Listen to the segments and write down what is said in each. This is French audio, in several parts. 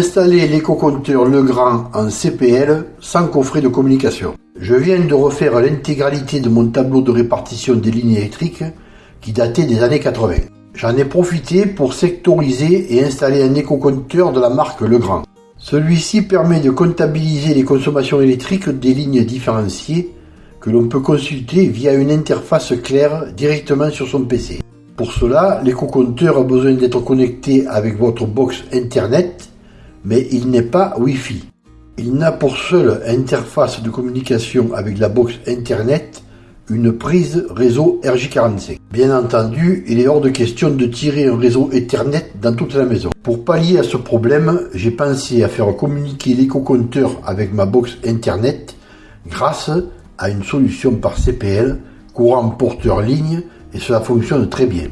Installer l'éco-compteur Legrand en CPL sans coffret de communication. Je viens de refaire l'intégralité de mon tableau de répartition des lignes électriques qui datait des années 80. J'en ai profité pour sectoriser et installer un éco-compteur de la marque Legrand. Celui-ci permet de comptabiliser les consommations électriques des lignes différenciées que l'on peut consulter via une interface claire directement sur son PC. Pour cela, l'éco-compteur a besoin d'être connecté avec votre box Internet mais il n'est pas Wi-Fi. Il n'a pour seule interface de communication avec la box Internet une prise réseau RJ45. Bien entendu, il est hors de question de tirer un réseau Ethernet dans toute la maison. Pour pallier à ce problème, j'ai pensé à faire communiquer l'éco-compteur avec ma box Internet grâce à une solution par CPL, courant porteur ligne, et cela fonctionne très bien.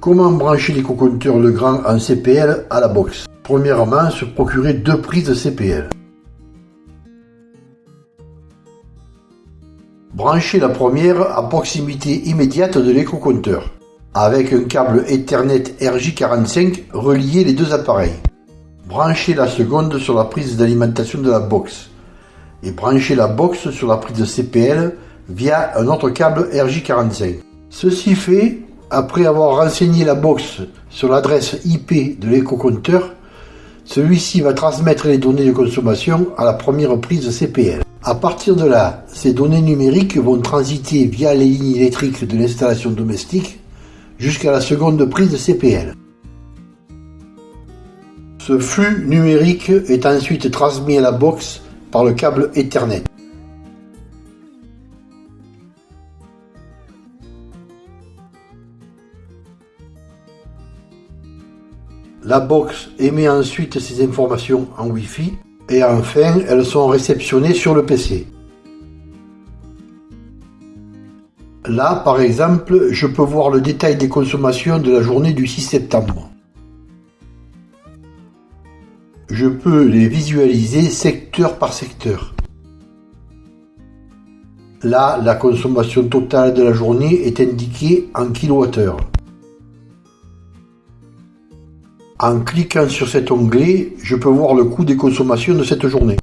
Comment brancher l'éco-compteur Legrand en CPL à la box? Premièrement, se procurer deux prises CPL. Branchez la première à proximité immédiate de l'éco-compteur, avec un câble Ethernet RJ45 relié les deux appareils. Branchez la seconde sur la prise d'alimentation de la box et branchez la box sur la prise CPL via un autre câble RJ45. Ceci fait, après avoir renseigné la box sur l'adresse IP de l'éco-compteur, celui-ci va transmettre les données de consommation à la première prise CPL. À partir de là, ces données numériques vont transiter via les lignes électriques de l'installation domestique jusqu'à la seconde prise CPL. Ce flux numérique est ensuite transmis à la box par le câble Ethernet. La box émet ensuite ces informations en Wi-Fi et enfin elles sont réceptionnées sur le PC. Là, par exemple, je peux voir le détail des consommations de la journée du 6 septembre. Je peux les visualiser secteur par secteur. Là, la consommation totale de la journée est indiquée en kWh. En cliquant sur cet onglet, je peux voir le coût des consommations de cette journée.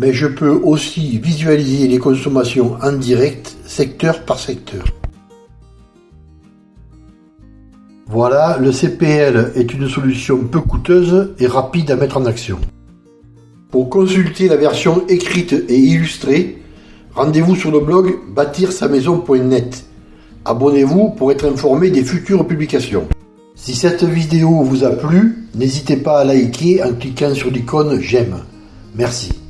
Mais je peux aussi visualiser les consommations en direct, secteur par secteur. Voilà, le CPL est une solution peu coûteuse et rapide à mettre en action. Pour consulter la version écrite et illustrée, rendez-vous sur le blog bâtir-sa-maison.net. Abonnez-vous pour être informé des futures publications. Si cette vidéo vous a plu, n'hésitez pas à liker en cliquant sur l'icône j'aime. Merci.